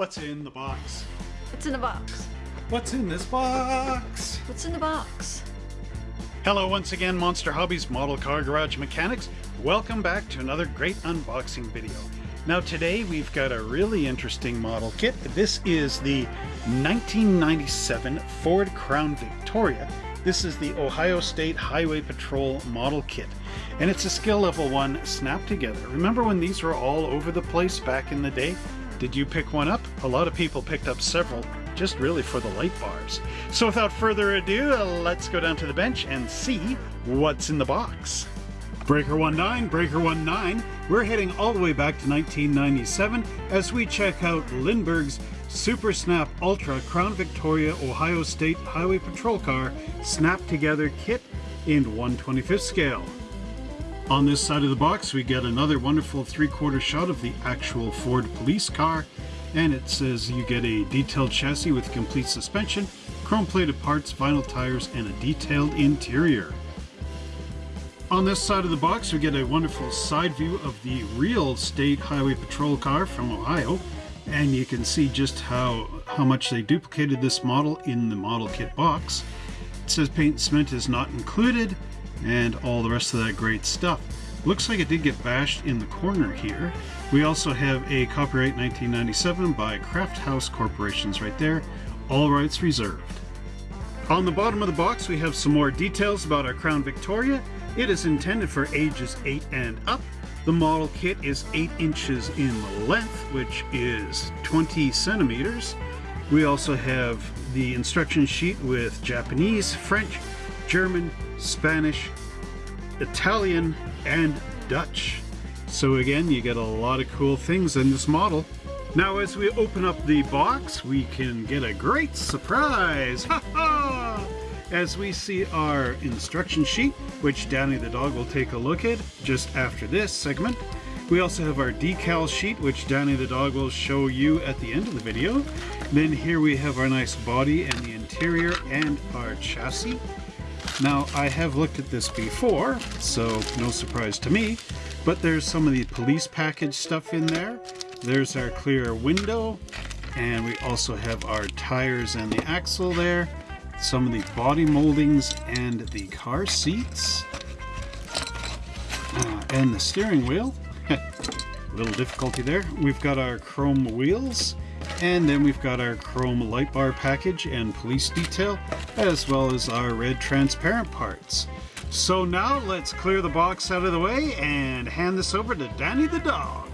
What's in the box? What's in the box? What's in this box? What's in the box? Hello once again, Monster Hobbies Model Car Garage Mechanics. Welcome back to another great unboxing video. Now today we've got a really interesting model kit. This is the 1997 Ford Crown Victoria. This is the Ohio State Highway Patrol model kit. And it's a skill level 1 snap together. Remember when these were all over the place back in the day? Did you pick one up? A lot of people picked up several, just really for the light bars. So without further ado, let's go down to the bench and see what's in the box. Breaker 19, Breaker 19, we're heading all the way back to 1997 as we check out Lindberg's Super Snap Ultra Crown Victoria Ohio State Highway Patrol Car Snap Together Kit in 125th scale. On this side of the box we get another wonderful three-quarter shot of the actual Ford police car and it says you get a detailed chassis with complete suspension, chrome plated parts, vinyl tires, and a detailed interior. On this side of the box we get a wonderful side view of the real state highway patrol car from Ohio and you can see just how, how much they duplicated this model in the model kit box. It says paint and cement is not included and all the rest of that great stuff. Looks like it did get bashed in the corner here. We also have a copyright 1997 by Craft House Corporations right there, all rights reserved. On the bottom of the box we have some more details about our Crown Victoria. It is intended for ages 8 and up. The model kit is 8 inches in length, which is 20 centimeters. We also have the instruction sheet with Japanese, French, German, Spanish, Italian, and Dutch. So again, you get a lot of cool things in this model. Now as we open up the box, we can get a great surprise! Ha ha! As we see our instruction sheet, which Danny the dog will take a look at just after this segment. We also have our decal sheet, which Danny the dog will show you at the end of the video. Then here we have our nice body and the interior and our chassis. Now, I have looked at this before, so no surprise to me, but there's some of the police package stuff in there. There's our clear window, and we also have our tires and the axle there, some of the body moldings and the car seats, uh, and the steering wheel. A little difficulty there. We've got our chrome wheels, and then we've got our chrome light bar package and police detail, as well as our red transparent parts. So now let's clear the box out of the way and hand this over to Danny the dog.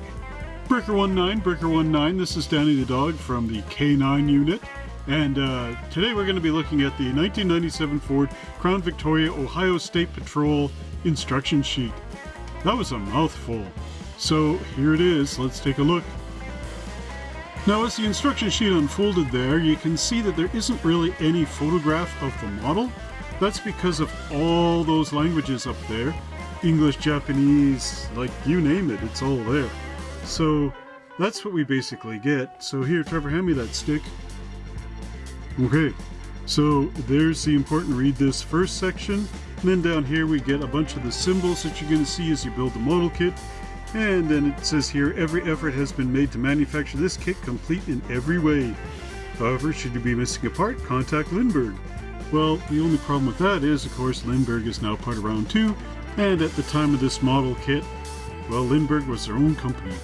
Breaker 19, Breaker 19, this is Danny the dog from the K9 unit. And uh, today we're going to be looking at the 1997 Ford Crown Victoria Ohio State Patrol instruction sheet. That was a mouthful. So here it is, let's take a look. Now as the instruction sheet unfolded there, you can see that there isn't really any photograph of the model. That's because of all those languages up there. English, Japanese, like you name it, it's all there. So that's what we basically get. So here, Trevor, hand me that stick. Okay, so there's the important read this first section. And then down here we get a bunch of the symbols that you're going to see as you build the model kit. And then it says here, every effort has been made to manufacture this kit complete in every way. However, should you be missing a part, contact Lindberg. Well, the only problem with that is, of course, Lindberg is now part of Round 2, and at the time of this model kit, well, Lindberg was their own company.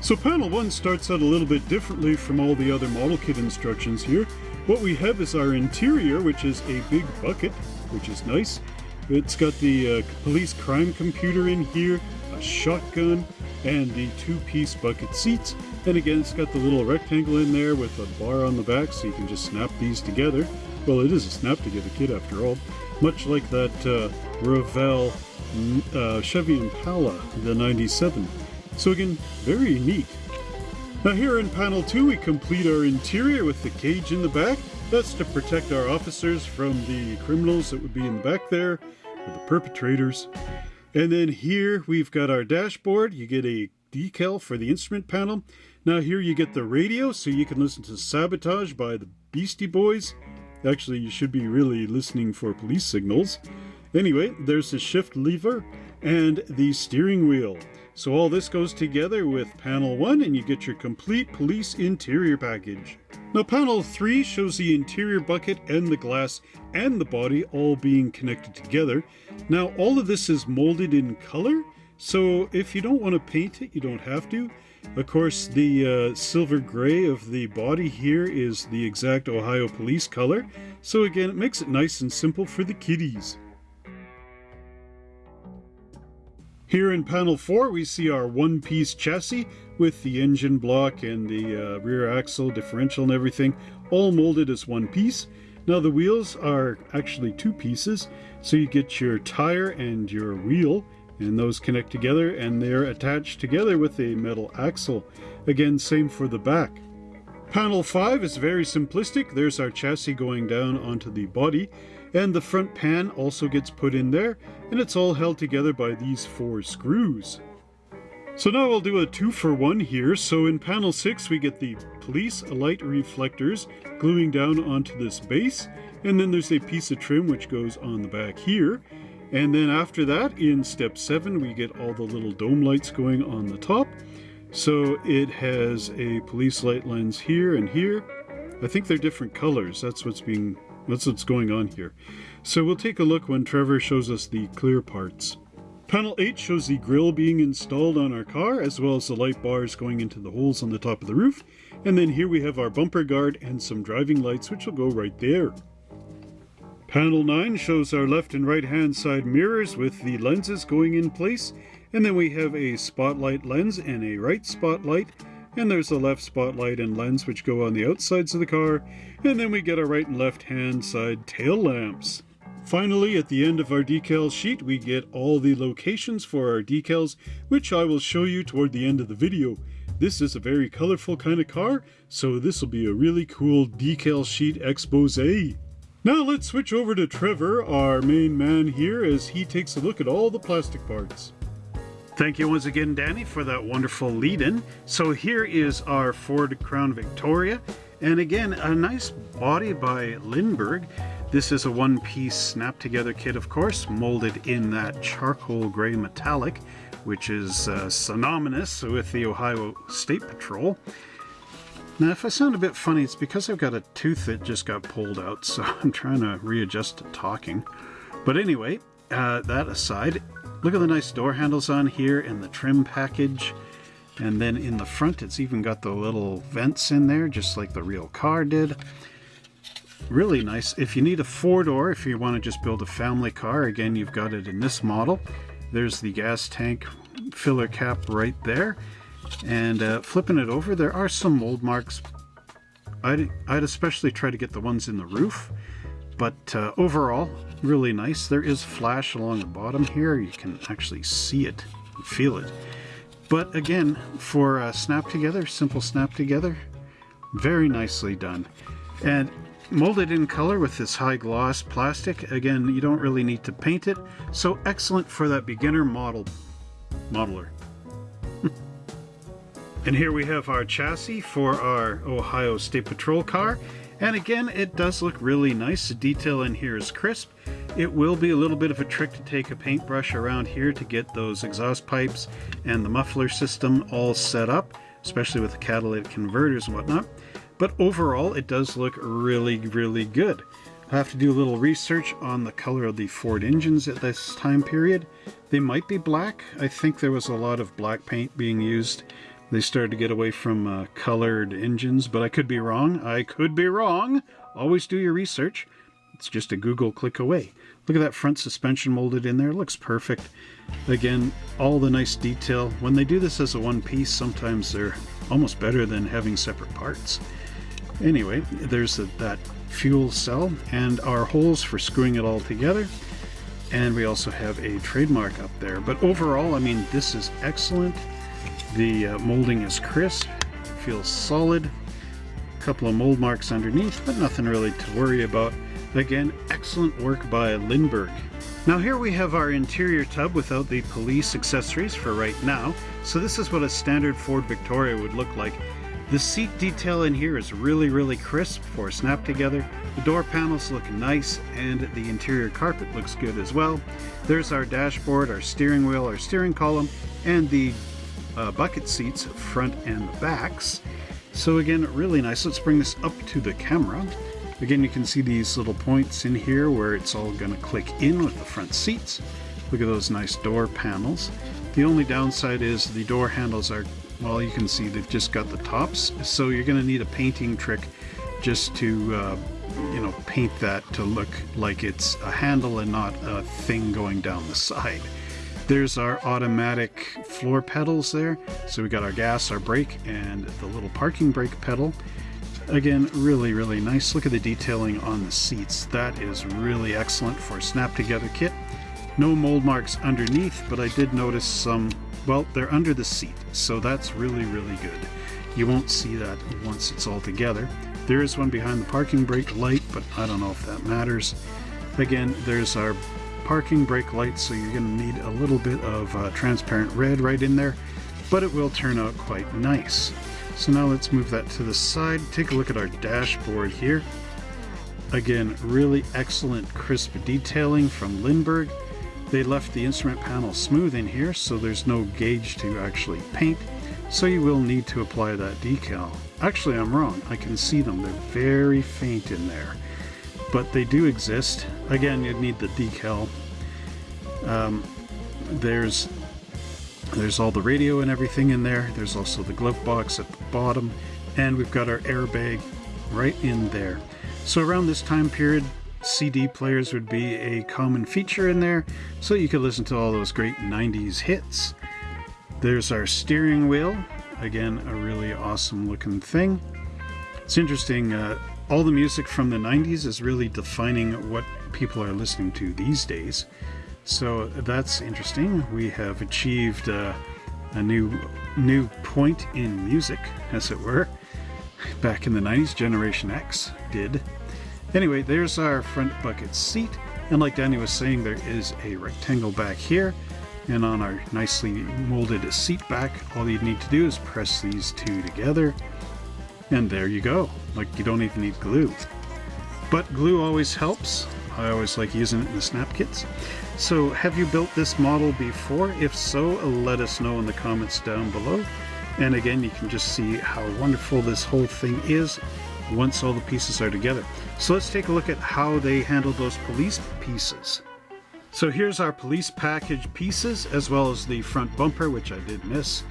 So panel 1 starts out a little bit differently from all the other model kit instructions here. What we have is our interior, which is a big bucket, which is nice. It's got the uh, police crime computer in here, shotgun, and the two-piece bucket seats. And again, it's got the little rectangle in there with a bar on the back so you can just snap these together. Well, it is a snap-together kit after all. Much like that uh, Revell uh, Chevy Impala, the 97. So again, very neat. Now here in panel 2 we complete our interior with the cage in the back. That's to protect our officers from the criminals that would be in the back there, or the perpetrators. And then here we've got our dashboard. You get a decal for the instrument panel. Now here you get the radio so you can listen to Sabotage by the Beastie Boys. Actually, you should be really listening for police signals. Anyway, there's the shift lever and the steering wheel. So all this goes together with panel 1 and you get your complete police interior package. Now panel 3 shows the interior bucket and the glass and the body all being connected together. Now all of this is molded in color, so if you don't want to paint it, you don't have to. Of course, the uh, silver gray of the body here is the exact Ohio police color, so again, it makes it nice and simple for the kiddies. Here in panel 4 we see our one-piece chassis with the engine block and the uh, rear axle, differential and everything all molded as one piece. Now the wheels are actually two pieces, so you get your tire and your wheel and those connect together and they're attached together with a metal axle. Again, same for the back. Panel 5 is very simplistic. There's our chassis going down onto the body and the front pan also gets put in there and it's all held together by these four screws. So now we'll do a two for one here. So in panel 6 we get the police light reflectors gluing down onto this base and then there's a piece of trim which goes on the back here. And then after that in step 7 we get all the little dome lights going on the top. So it has a police light lens here and here. I think they're different colors. That's what's being that's what's going on here. So we'll take a look when Trevor shows us the clear parts. Panel 8 shows the grill being installed on our car, as well as the light bars going into the holes on the top of the roof. And then here we have our bumper guard and some driving lights, which will go right there. Panel 9 shows our left and right hand side mirrors with the lenses going in place. And then we have a spotlight lens and a right spotlight and there's a left spotlight and lens which go on the outsides of the car, and then we get our right and left hand side tail lamps. Finally, at the end of our decal sheet, we get all the locations for our decals, which I will show you toward the end of the video. This is a very colorful kind of car, so this will be a really cool decal sheet expose. Now let's switch over to Trevor, our main man here, as he takes a look at all the plastic parts. Thank you once again, Danny, for that wonderful lead-in. So here is our Ford Crown Victoria. And again, a nice body by Lindberg. This is a one-piece snap-together kit, of course, molded in that charcoal gray metallic, which is uh, synonymous with the Ohio State Patrol. Now, if I sound a bit funny, it's because I've got a tooth that just got pulled out, so I'm trying to readjust to talking. But anyway, uh, that aside, Look at the nice door handles on here and the trim package. And then in the front, it's even got the little vents in there, just like the real car did. Really nice. If you need a four-door, if you want to just build a family car, again, you've got it in this model. There's the gas tank filler cap right there. And uh, flipping it over, there are some mold marks. I'd, I'd especially try to get the ones in the roof. But uh, overall, really nice. There is flash along the bottom here. You can actually see it, feel it. But again, for a snap together, simple snap together, very nicely done. And molded in color with this high gloss plastic. Again, you don't really need to paint it. So excellent for that beginner model modeler. and here we have our chassis for our Ohio State Patrol car. And again, it does look really nice. The detail in here is crisp. It will be a little bit of a trick to take a paintbrush around here to get those exhaust pipes and the muffler system all set up, especially with the catalytic converters and whatnot. But overall, it does look really, really good. I have to do a little research on the color of the Ford engines at this time period. They might be black. I think there was a lot of black paint being used they started to get away from uh, colored engines, but I could be wrong. I could be wrong. Always do your research. It's just a Google click away. Look at that front suspension molded in there. It looks perfect. Again, all the nice detail. When they do this as a one piece, sometimes they're almost better than having separate parts. Anyway, there's a, that fuel cell and our holes for screwing it all together. And we also have a trademark up there. But overall, I mean, this is excellent. The uh, molding is crisp, feels solid. A couple of mold marks underneath, but nothing really to worry about. Again, excellent work by Lindberg. Now here we have our interior tub without the police accessories for right now. So this is what a standard Ford Victoria would look like. The seat detail in here is really, really crisp for a snap together. The door panels look nice and the interior carpet looks good as well. There's our dashboard, our steering wheel, our steering column, and the uh, bucket seats, front and the backs. So again, really nice. Let's bring this up to the camera. Again, you can see these little points in here where it's all going to click in with the front seats. Look at those nice door panels. The only downside is the door handles are well you can see they've just got the tops so you're going to need a painting trick just to uh, you know paint that to look like it's a handle and not a thing going down the side. There's our automatic floor pedals there. So we got our gas our brake and the little parking brake pedal. Again really really nice. Look at the detailing on the seats. That is really excellent for a snap together kit. No mold marks underneath but I did notice some well, they're under the seat, so that's really, really good. You won't see that once it's all together. There is one behind the parking brake light, but I don't know if that matters. Again, there's our parking brake light, so you're going to need a little bit of uh, transparent red right in there, but it will turn out quite nice. So now let's move that to the side. Take a look at our dashboard here. Again, really excellent crisp detailing from Lindberg. They left the instrument panel smooth in here so there's no gauge to actually paint, so you will need to apply that decal. Actually, I'm wrong. I can see them. They're very faint in there. But they do exist. Again, you'd need the decal. Um, there's there's all the radio and everything in there. There's also the glove box at the bottom. And we've got our airbag right in there. So around this time period, CD players would be a common feature in there, so you could listen to all those great 90s hits. There's our steering wheel, again, a really awesome looking thing. It's interesting, uh, all the music from the 90s is really defining what people are listening to these days. So that's interesting. We have achieved uh, a new new point in music, as it were. Back in the 90s, Generation X did. Anyway, there's our front bucket seat. And like Danny was saying, there is a rectangle back here. And on our nicely molded seat back, all you need to do is press these two together. And there you go. Like you don't even need glue. But glue always helps. I always like using it in the snap kits. So have you built this model before? If so, let us know in the comments down below. And again, you can just see how wonderful this whole thing is once all the pieces are together. So let's take a look at how they handled those police pieces. So here's our police package pieces as well as the front bumper which I did miss.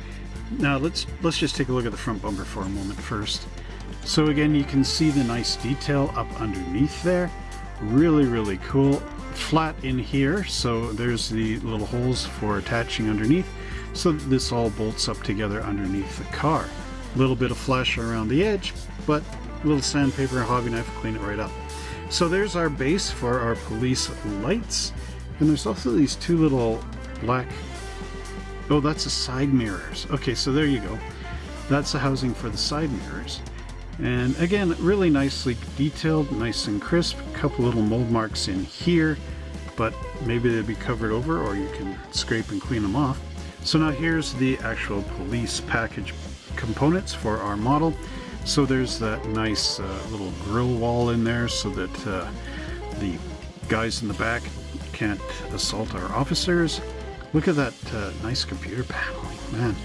Now let's let's just take a look at the front bumper for a moment first. So again you can see the nice detail up underneath there. Really really cool. Flat in here so there's the little holes for attaching underneath so this all bolts up together underneath the car. A little bit of flash around the edge but little sandpaper and hobby knife clean it right up. So there's our base for our police lights. And there's also these two little black... Oh, that's the side mirrors. Okay, so there you go. That's the housing for the side mirrors. And again, really nicely detailed, nice and crisp. A couple little mold marks in here, but maybe they'll be covered over or you can scrape and clean them off. So now here's the actual police package components for our model. So there's that nice uh, little grill wall in there so that uh, the guys in the back can't assault our officers. Look at that uh, nice computer paneling, man.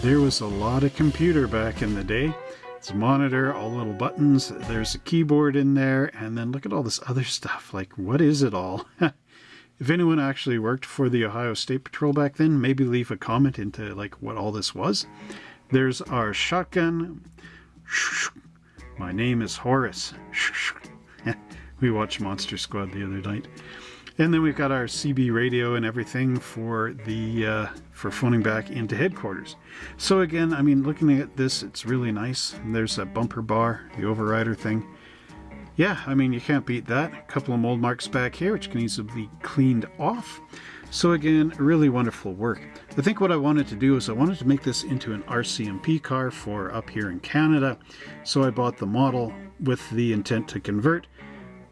There was a lot of computer back in the day. It's a monitor, all little buttons, there's a keyboard in there, and then look at all this other stuff. Like, what is it all? if anyone actually worked for the Ohio State Patrol back then, maybe leave a comment into like what all this was. There's our shotgun, my name is Horace. we watched Monster Squad the other night. And then we've got our CB radio and everything for the uh, for phoning back into headquarters. So again, I mean, looking at this, it's really nice. There's that bumper bar, the overrider thing. Yeah, I mean, you can't beat that. A couple of mold marks back here, which can easily be cleaned off. So again, really wonderful work. I think what I wanted to do is I wanted to make this into an RCMP car for up here in Canada. So I bought the model with the intent to convert.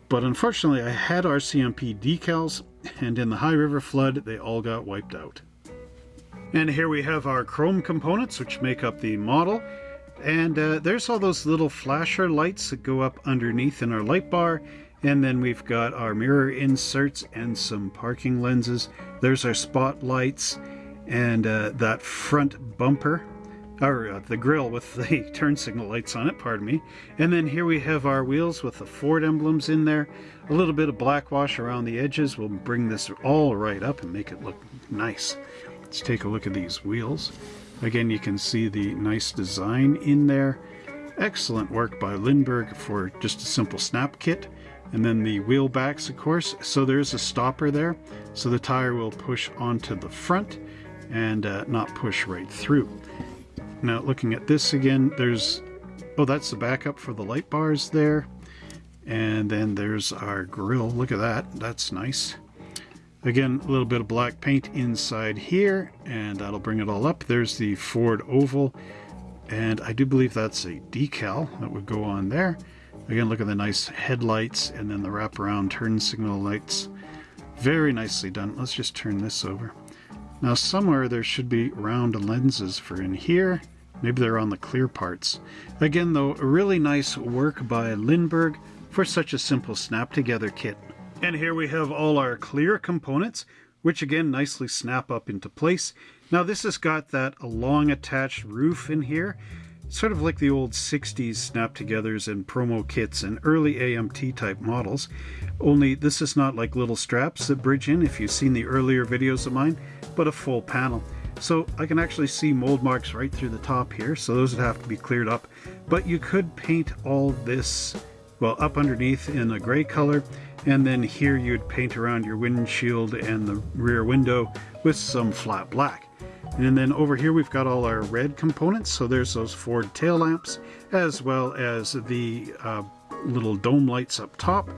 But unfortunately I had RCMP decals and in the High River flood they all got wiped out. And here we have our chrome components which make up the model. And uh, there's all those little flasher lights that go up underneath in our light bar. And then we've got our mirror inserts and some parking lenses. There's our spotlights and uh, that front bumper, or uh, the grill with the turn signal lights on it, pardon me. And then here we have our wheels with the Ford emblems in there. A little bit of black wash around the edges will bring this all right up and make it look nice. Let's take a look at these wheels. Again, you can see the nice design in there. Excellent work by Lindberg for just a simple snap kit. And then the wheel backs, of course. So there's a stopper there. So the tire will push onto the front and uh, not push right through. Now looking at this again, there's, oh, that's the backup for the light bars there. And then there's our grill. Look at that. That's nice. Again, a little bit of black paint inside here, and that'll bring it all up. There's the Ford oval, and I do believe that's a decal that would go on there. Again, look at the nice headlights and then the wraparound turn signal lights. Very nicely done. Let's just turn this over. Now somewhere there should be round lenses for in here. Maybe they're on the clear parts. Again though, really nice work by Lindberg for such a simple snap together kit. And here we have all our clear components, which again nicely snap up into place. Now this has got that long attached roof in here, sort of like the old 60s snap-togethers and promo kits and early AMT type models. Only this is not like little straps that bridge in if you've seen the earlier videos of mine, but a full panel. So I can actually see mold marks right through the top here, so those would have to be cleared up. But you could paint all this, well, up underneath in a gray color, and then here you'd paint around your windshield and the rear window with some flat black. And then over here we've got all our red components, so there's those Ford tail lamps, as well as the uh, little dome lights up top,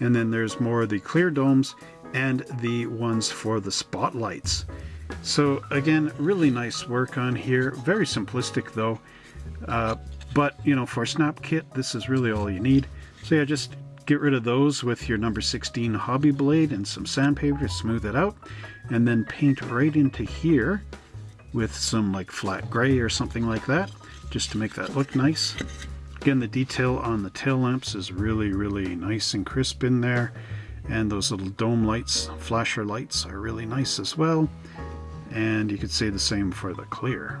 and then there's more of the clear domes and the ones for the spotlights. So again, really nice work on here. Very simplistic though. Uh, but you know, for a snap kit, this is really all you need. So yeah, just get rid of those with your number 16 hobby blade and some sandpaper to smooth it out. And then paint right into here with some like flat gray or something like that, just to make that look nice. Again, the detail on the tail lamps is really, really nice and crisp in there. And those little dome lights, flasher lights, are really nice as well. And you could say the same for the clear.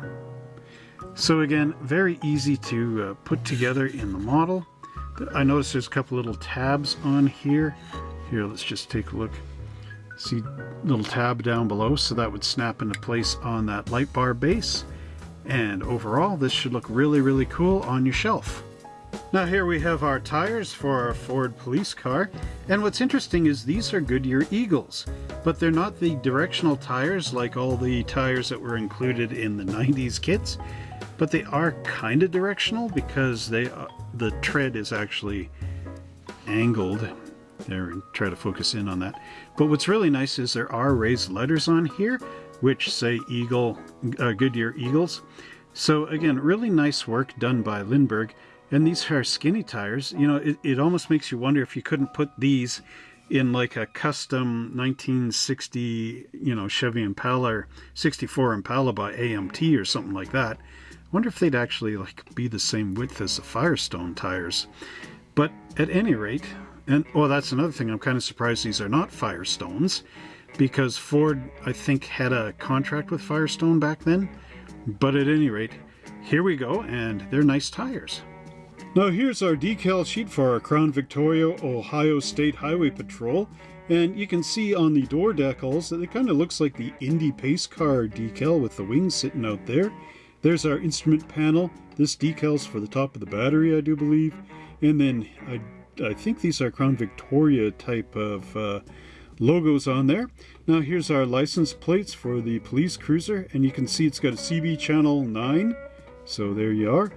So again, very easy to uh, put together in the model. I noticed there's a couple little tabs on here. Here, let's just take a look. See little tab down below, so that would snap into place on that light bar base. And overall, this should look really, really cool on your shelf. Now here we have our tires for our Ford police car, and what's interesting is these are Goodyear Eagles, but they're not the directional tires like all the tires that were included in the 90s kits, but they are kind of directional because they uh, the tread is actually angled. There, and try to focus in on that. But what's really nice is there are raised letters on here, which say Eagle, uh, Goodyear Eagles. So again, really nice work done by Lindberg. And these are skinny tires. You know, it, it almost makes you wonder if you couldn't put these in like a custom 1960, you know, Chevy Impala or 64 Impala by AMT or something like that. I wonder if they'd actually like be the same width as the Firestone tires. But at any rate, and well, that's another thing. I'm kind of surprised these are not Firestones because Ford, I think, had a contract with Firestone back then. But at any rate, here we go, and they're nice tires. Now here's our decal sheet for our Crown Victoria Ohio State Highway Patrol. And you can see on the door decals that it kind of looks like the Indy Pace Car decal with the wings sitting out there. There's our instrument panel. This decal's for the top of the battery, I do believe. And then I, I think these are Crown Victoria type of uh, logos on there. Now here's our license plates for the police cruiser. And you can see it's got a CB channel 9. So there you are.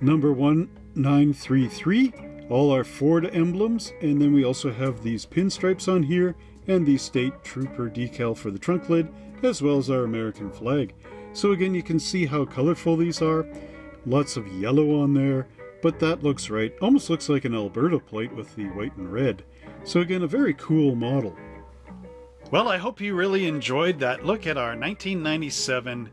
Number 1933. All our Ford emblems. And then we also have these pinstripes on here. And the state trooper decal for the trunk lid. As well as our American flag. So again, you can see how colorful these are. Lots of yellow on there, but that looks right. Almost looks like an Alberta plate with the white and red. So again, a very cool model. Well, I hope you really enjoyed that look at our 1997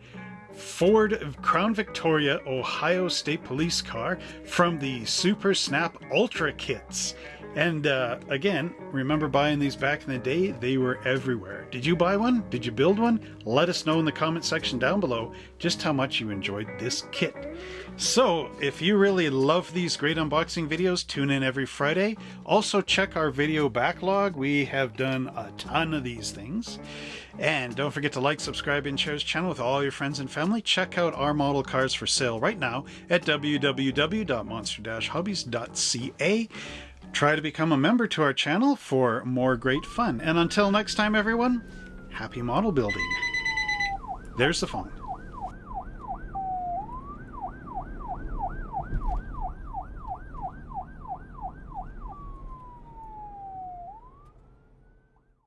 Ford Crown Victoria Ohio State Police car from the Super Snap Ultra kits. And uh, again, remember buying these back in the day? They were everywhere. Did you buy one? Did you build one? Let us know in the comment section down below just how much you enjoyed this kit. So, if you really love these great unboxing videos, tune in every Friday. Also, check our video backlog. We have done a ton of these things. And don't forget to like, subscribe, and share this channel with all your friends and family. Check out our model cars for sale right now at www.monster-hobbies.ca. Try to become a member to our channel for more great fun. And until next time, everyone, happy model building. There's the phone.